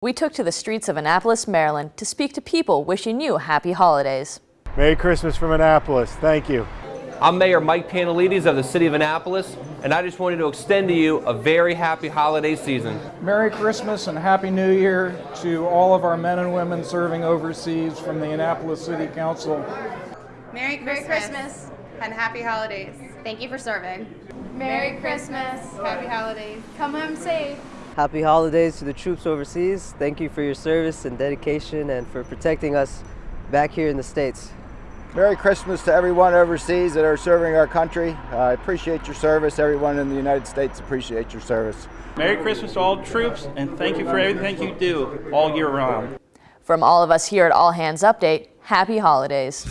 We took to the streets of Annapolis, Maryland to speak to people wishing you happy holidays. Merry Christmas from Annapolis. Thank you. I'm Mayor Mike Pantelides of the City of Annapolis, and I just wanted to extend to you a very happy holiday season. Merry Christmas and Happy New Year to all of our men and women serving overseas from the Annapolis City Council. Merry Christmas, Merry Christmas. and Happy Holidays. Thank you for serving. Merry Christmas, Happy Holidays. Come home safe. Happy holidays to the troops overseas. Thank you for your service and dedication and for protecting us back here in the States. Merry Christmas to everyone overseas that are serving our country. I appreciate your service. Everyone in the United States appreciates your service. Merry Christmas to all the troops and thank you for everything you do all year round. From all of us here at All Hands Update, happy holidays.